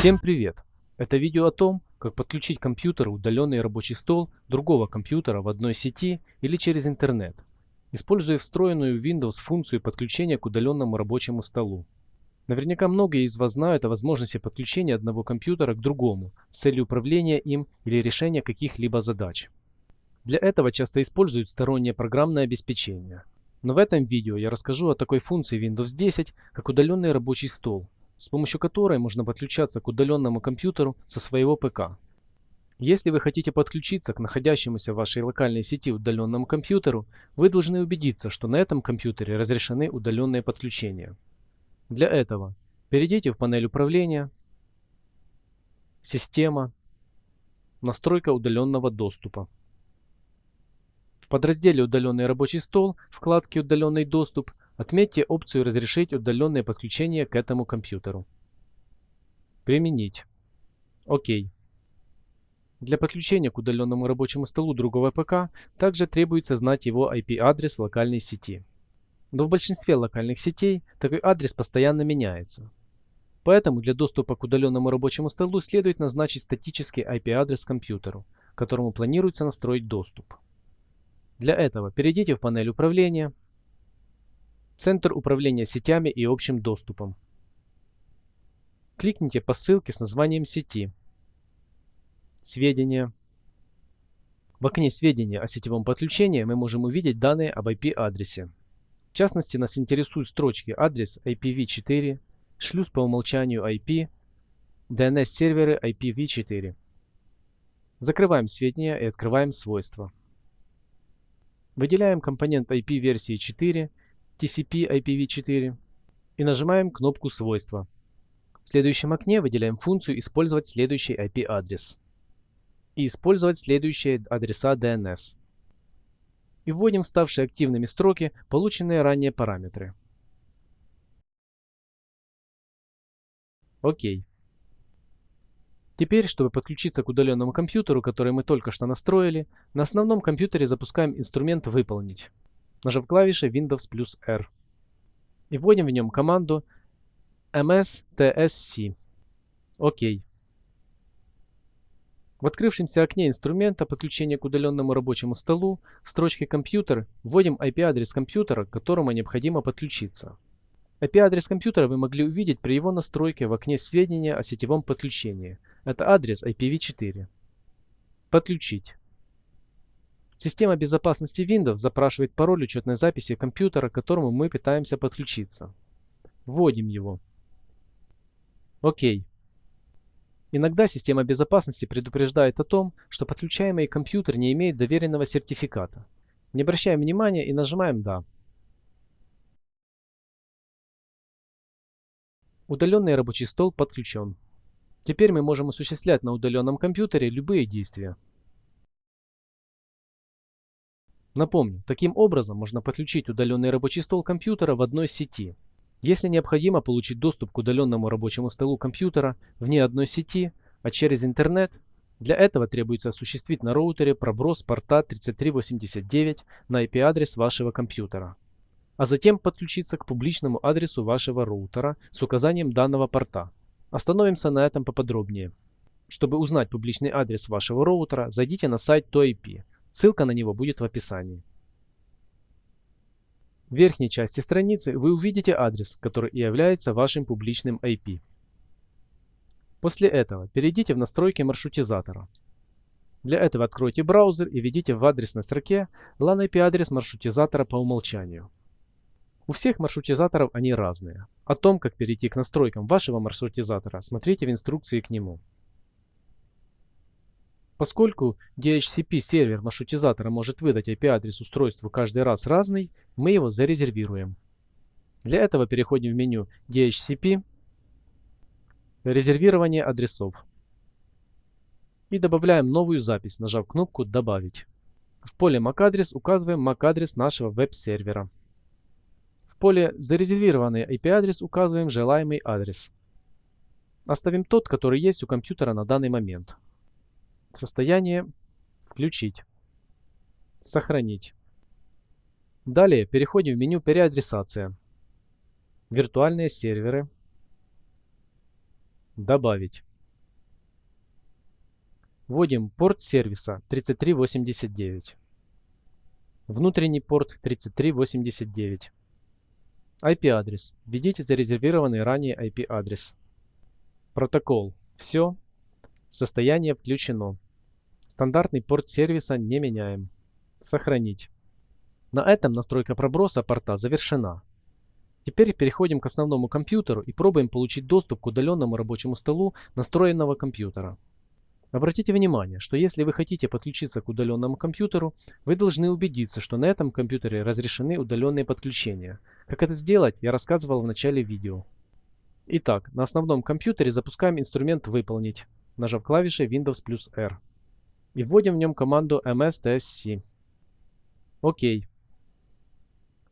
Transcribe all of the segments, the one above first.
Всем привет! Это видео о том, как подключить компьютер удаленный рабочий стол другого компьютера в одной сети или через интернет, используя встроенную в Windows функцию подключения к удаленному рабочему столу. Наверняка многие из вас знают о возможности подключения одного компьютера к другому с целью управления им или решения каких-либо задач. Для этого часто используют стороннее программное обеспечение. Но в этом видео я расскажу о такой функции Windows 10, как удаленный рабочий стол, с помощью которой можно подключаться к удаленному компьютеру со своего ПК. Если вы хотите подключиться к находящемуся в вашей локальной сети удаленному компьютеру, вы должны убедиться, что на этом компьютере разрешены удаленные подключения. Для этого перейдите в панель управления, Система, Настройка удаленного доступа. В подразделе «Удаленный рабочий стол» вкладке «Удаленный доступ» Отметьте опцию «Разрешить удаленное подключение к этому компьютеру». Применить. ОК. Для подключения к удаленному рабочему столу другого ПК также требуется знать его IP-адрес в локальной сети. Но в большинстве локальных сетей такой адрес постоянно меняется. Поэтому для доступа к удаленному рабочему столу следует назначить статический IP-адрес компьютеру, которому планируется настроить доступ. Для этого перейдите в панель управления, Центр управления сетями и общим доступом. Кликните по ссылке с названием сети. Сведения. В окне «Сведения о сетевом подключении» мы можем увидеть данные об IP-адресе. В частности, нас интересуют строчки адрес IPv4, шлюз по умолчанию IP, DNS-серверы IPv4. Закрываем сведения и открываем свойства. Выделяем компонент IP версии 4 TCP IPv4 и нажимаем кнопку «Свойства». В следующем окне выделяем функцию «Использовать следующий IP-адрес» и «Использовать следующие адреса DNS» и вводим вставшие активными строки полученные ранее параметры. Окей. Теперь, чтобы подключиться к удаленному компьютеру, который мы только что настроили, на основном компьютере запускаем инструмент «Выполнить» нажав клавиши Windows плюс R. И вводим в нем команду mstsc. ОК. В открывшемся окне инструмента подключения к удаленному рабочему столу в строчке «Компьютер» вводим IP-адрес компьютера, к которому необходимо подключиться. IP-адрес компьютера вы могли увидеть при его настройке в окне сведения о сетевом подключении. Это адрес IPv4. Подключить. Система безопасности Windows запрашивает пароль учетной записи компьютера, к которому мы пытаемся подключиться. Вводим его. Окей. Иногда система безопасности предупреждает о том, что подключаемый компьютер не имеет доверенного сертификата. Не обращаем внимания и нажимаем «Да». Удаленный рабочий стол подключен. Теперь мы можем осуществлять на удаленном компьютере любые действия. Напомню, таким образом можно подключить удаленный рабочий стол компьютера в одной сети. Если необходимо получить доступ к удаленному рабочему столу компьютера вне одной сети, а через интернет, для этого требуется осуществить на роутере проброс порта 3389 на IP-адрес вашего компьютера, а затем подключиться к публичному адресу вашего роутера с указанием данного порта. Остановимся на этом поподробнее. Чтобы узнать публичный адрес вашего роутера, зайдите на сайт ToIP Ссылка на него будет в описании. В верхней части страницы вы увидите адрес, который и является вашим публичным IP. После этого перейдите в настройки маршрутизатора. Для этого откройте браузер и введите в адресной строке LAN IP адрес маршрутизатора по умолчанию. У всех маршрутизаторов они разные. О том, как перейти к настройкам вашего маршрутизатора, смотрите в инструкции к нему. Поскольку DHCP сервер маршрутизатора может выдать IP-адрес устройству каждый раз разный, мы его зарезервируем. Для этого переходим в меню DHCP, резервирование адресов и добавляем новую запись, нажав кнопку «Добавить». В поле MAC-адрес указываем MAC-адрес нашего веб-сервера. В поле «Зарезервированный IP-адрес» указываем желаемый адрес. Оставим тот, который есть у компьютера на данный момент. Состояние включить. Сохранить. Далее переходим в меню переадресация. Виртуальные серверы. Добавить. Вводим порт сервиса 3389. Внутренний порт 3389. IP-адрес. Введите зарезервированный ранее IP-адрес. Протокол. Все. Состояние включено. Стандартный порт сервиса не меняем. Сохранить. На этом настройка проброса порта завершена. Теперь переходим к основному компьютеру и пробуем получить доступ к удаленному рабочему столу настроенного компьютера. Обратите внимание, что если вы хотите подключиться к удаленному компьютеру, вы должны убедиться, что на этом компьютере разрешены удаленные подключения. Как это сделать, я рассказывал в начале видео. Итак, на основном компьютере запускаем инструмент «Выполнить», нажав клавишей Windows плюс R. И вводим в нем команду mstsc. ОК.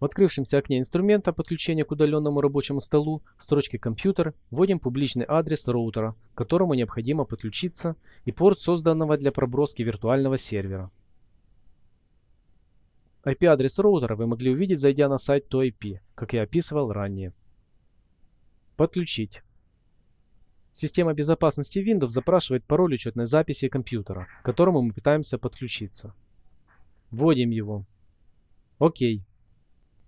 В открывшемся окне инструмента подключения к удаленному рабочему столу в строчке «Компьютер» вводим публичный адрес роутера, к которому необходимо подключиться, и порт созданного для проброски виртуального сервера. IP-адрес роутера вы могли увидеть, зайдя на сайт ToIP, как я описывал ранее. Подключить. Система безопасности Windows запрашивает пароль учетной записи компьютера, к которому мы пытаемся подключиться. Вводим его. Окей.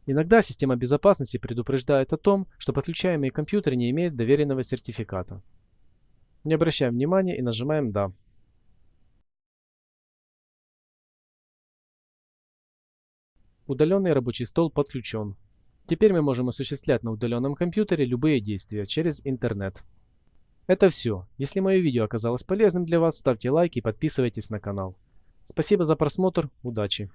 Иногда система безопасности предупреждает о том, что подключаемый компьютер не имеет доверенного сертификата. Не обращаем внимания и нажимаем «Да». Удаленный рабочий стол подключен. Теперь мы можем осуществлять на удаленном компьютере любые действия через интернет. Это все. Если мое видео оказалось полезным для вас, ставьте лайк и подписывайтесь на канал. Спасибо за просмотр. Удачи!